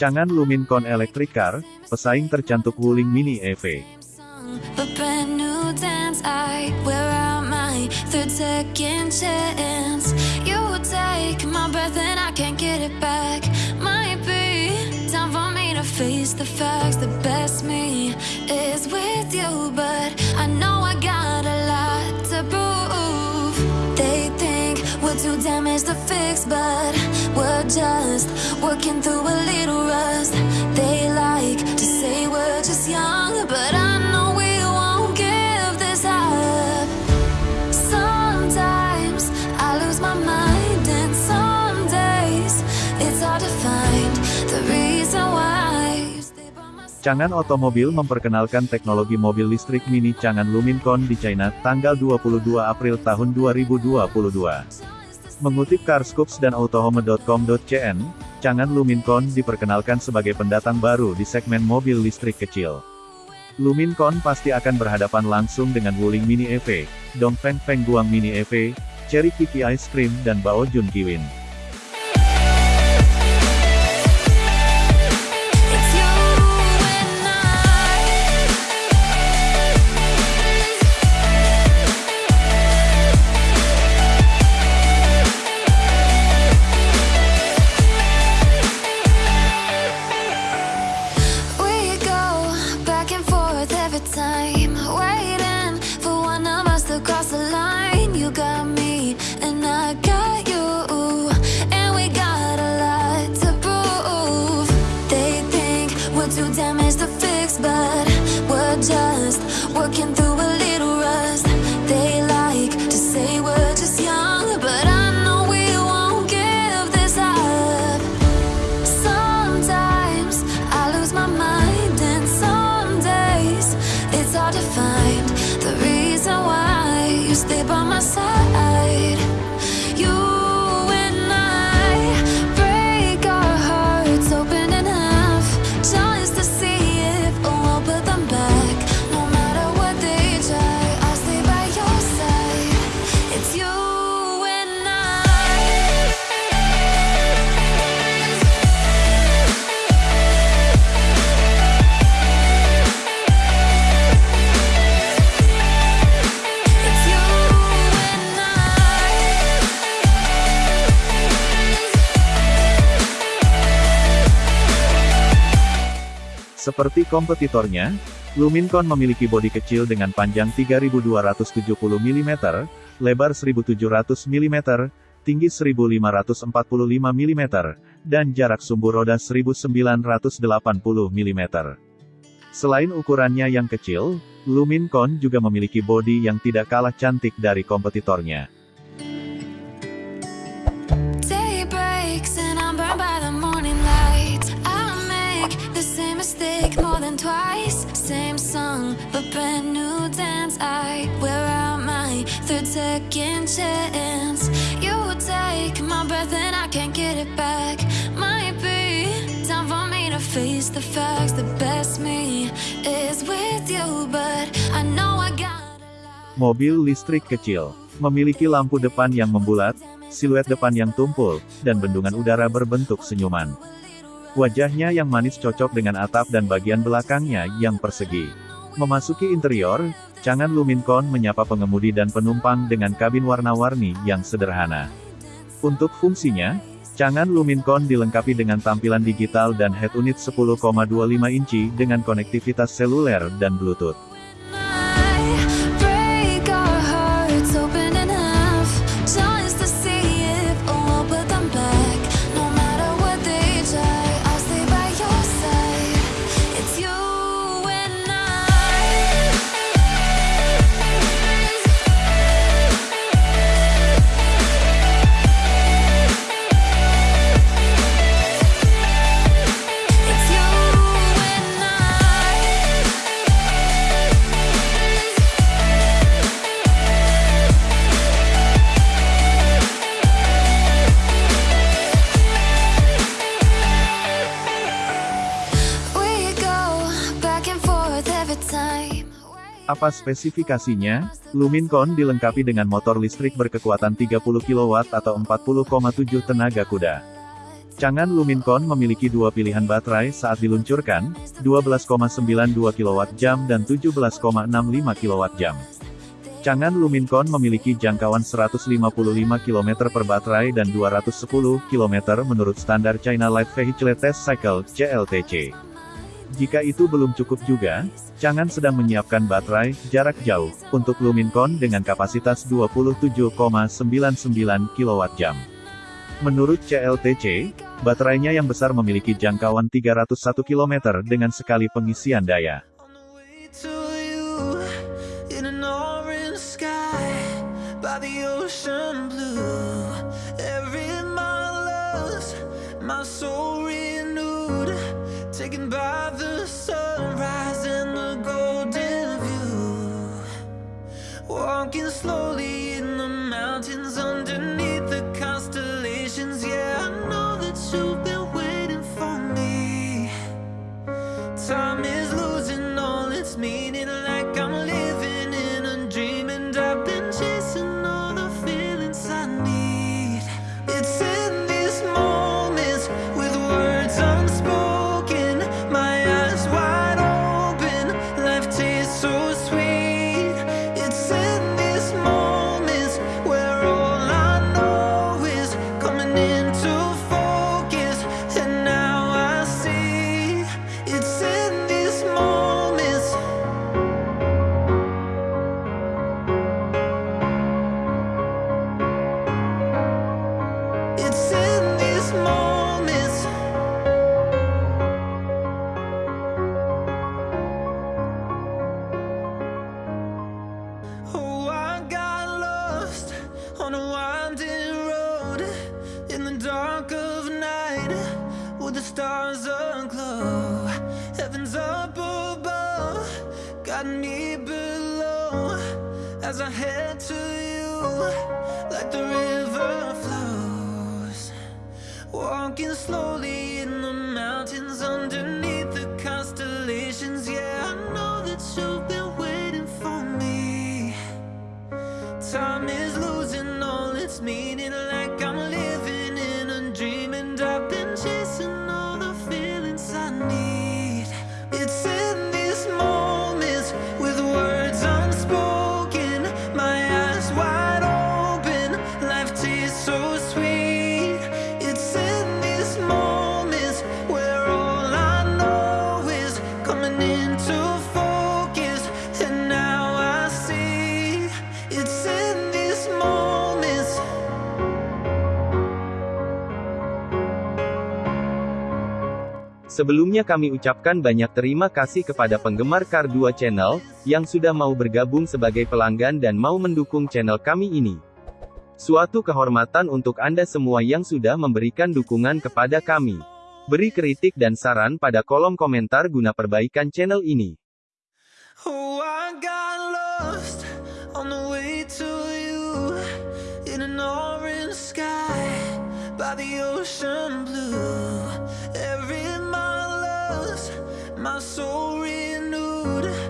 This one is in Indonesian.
Cangan Lumincon Electric Car, pesaing tercantik Wuling Mini EV. Just working through a little rust. They like to say we're just young, but I know we won't give this up. Sometimes I lose my mind, and some days it's hard to find the reason why. Cangan Otomobil memperkenalkan teknologi mobil listrik mini Cangan Lumincon di China, tanggal 22 April tahun 2022. Mengutip Carscoops dan autohome.com.cn, Cangan Lumincon diperkenalkan sebagai pendatang baru di segmen mobil listrik kecil. Lumincon pasti akan berhadapan langsung dengan Wuling Mini EV, Dongfeng Feng Guang Mini EV, Cherry Kiki Ice Cream dan Bao Jun Kiwin. Seperti kompetitornya, Lumincon memiliki bodi kecil dengan panjang 3270 mm, lebar 1700 mm, tinggi 1545 mm, dan jarak sumbu roda 1980 mm. Selain ukurannya yang kecil, Lumincon juga memiliki bodi yang tidak kalah cantik dari kompetitornya. Song, but brand new dance. I wear out my third second chance. You take my breath and I can't get it back. Might be time for me to face the facts. The best me is with you, but I know I got a lot. Mobil listrik kecil memiliki lampu depan yang membulat, siluet depan yang tumpul, dan bendungan udara berbentuk senyuman. Wajahnya yang manis cocok dengan atap dan bagian belakangnya yang persegi. Memasuki interior, Cangan Lumincon menyapa pengemudi dan penumpang dengan kabin warna-warni yang sederhana. Untuk fungsinya, Cangan Lumincon dilengkapi dengan tampilan digital dan head unit 10,25 inci dengan konektivitas seluler dan Bluetooth. Apa spesifikasinya? Lumincon dilengkapi dengan motor listrik berkekuatan 30 kW atau 40,7 tenaga kuda. Chang'an Lumincon memiliki dua pilihan baterai saat diluncurkan, 12,92 kWh dan 17,65 kWh. Chang'an Lumincon memiliki jangkauan 155 km per baterai dan 210 km menurut standar China Light Vehicle Test Cycle (CLTC). Jika itu belum cukup juga, Chang'an sedang menyiapkan baterai jarak jauh untuk Lumincon dengan kapasitas 27,99 kWh. Menurut CLTC, baterainya yang besar memiliki jangkauan 301 km dengan sekali pengisian daya. Taken by the sunrise and the golden view. Walking slowly in the mountains underneath the constellations. Yeah, I know that you've stars aglow. Heaven's up above Got me below. As I head to you Like the river flows. Walking slowly in the mountains Underneath could Sebelumnya kami ucapkan banyak terima kasih kepada penggemar Kar 2 Channel, yang sudah mau bergabung sebagai pelanggan dan mau mendukung channel kami ini. Suatu kehormatan untuk Anda semua yang sudah memberikan dukungan kepada kami. Beri kritik dan saran pada kolom komentar guna perbaikan channel ini. Oh, soul renewed